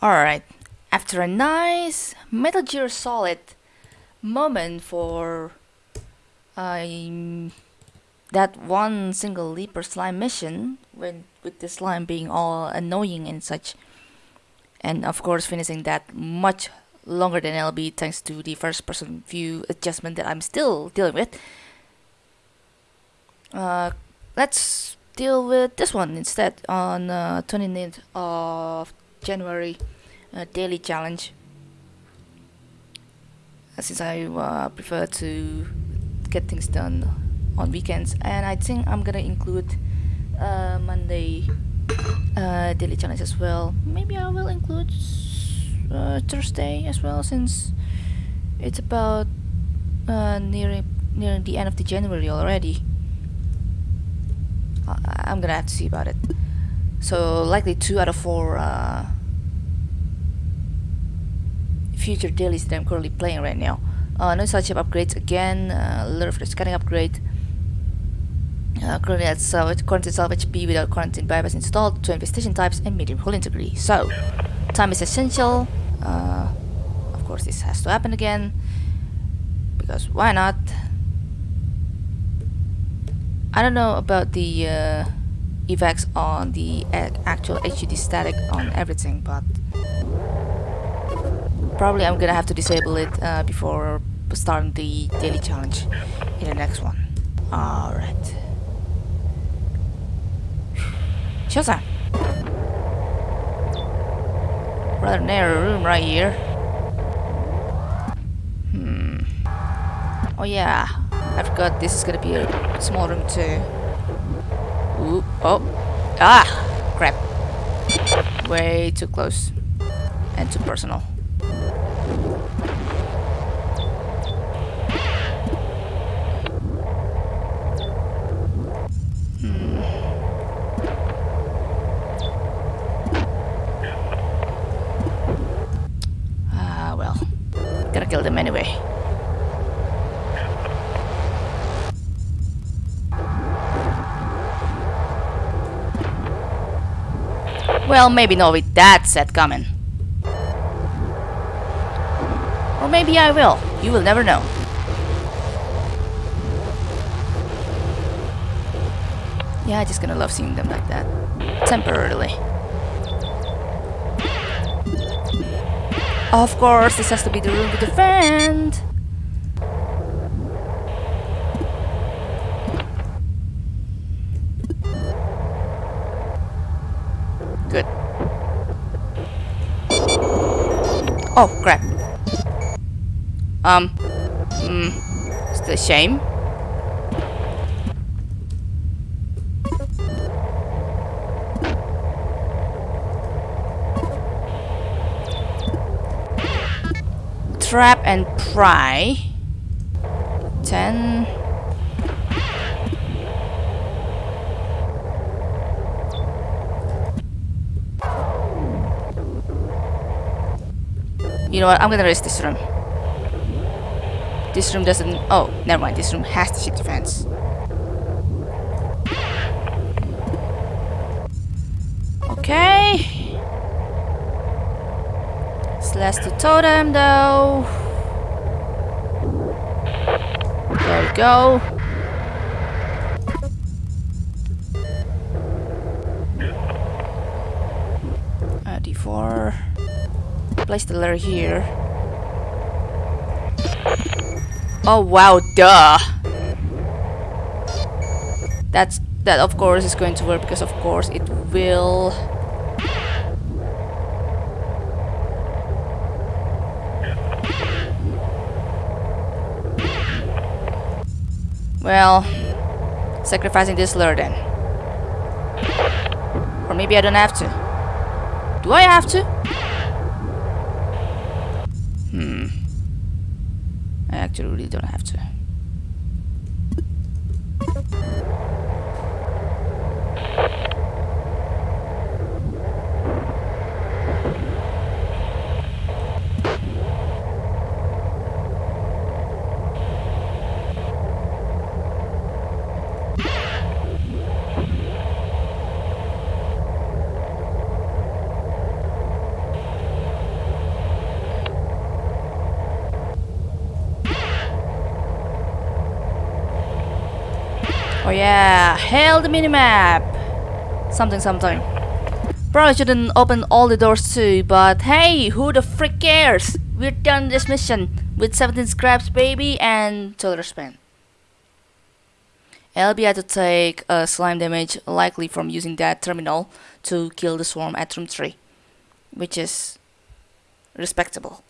Alright, after a nice Metal Gear Solid moment for um, that one single leaper slime mission, when with the slime being all annoying and such, and of course finishing that much longer than LB thanks to the first person view adjustment that I'm still dealing with. Uh, let's deal with this one instead on uh, 29th of January uh, daily challenge. Uh, since I uh, prefer to get things done on weekends. And I think I'm gonna include uh, Monday uh, daily challenge as well. Maybe I will include uh, Thursday as well since it's about nearing nearing the end of the January already. I'm gonna have to see about it. So likely two out of four uh, future dailies that I'm currently playing right now. Uh, no such upgrades again, uh, lure for the scanning upgrade. Uh, currently at salvage, quarantine salvage B without quarantine bypass installed, two infestation types and medium hull integrity. So, time is essential. Uh, of course this has to happen again, because why not? I don't know about the uh, effects on the actual HUD static on everything, but probably I'm gonna have to disable it uh, before starting the daily challenge in the next one. Alright. Showtime! Rather narrow room right here. Hmm. Oh yeah, I forgot this is gonna be a small room too. Ooh, oh. Ah! Crap. Way too close. And too personal. Hmm. Ah, well. Gotta kill them anyway. Well, maybe not with that set coming. Or maybe I will. You will never know. Yeah, I'm just gonna love seeing them like that. Temporarily. Of course, this has to be the room the friend. Good. Oh, crap. Um, mm, it's a shame. Trap and pry. Ten. You know what? I'm gonna risk this room. This room doesn't... Oh, never mind. This room has the ship defense. Slash the totem, though. There we go. Uh, D4 place the letter here. Oh wow, duh! That's that of course is going to work because of course it will Well, sacrificing this lure then. Or maybe I don't have to. Do I have to? Hmm. I actually really don't have to. Oh yeah, hail the minimap! Something something. Probably shouldn't open all the doors too, but hey, who the frick cares? We're done this mission with 17 scraps baby and total span. LB had to take a slime damage likely from using that terminal to kill the swarm at room 3, which is respectable.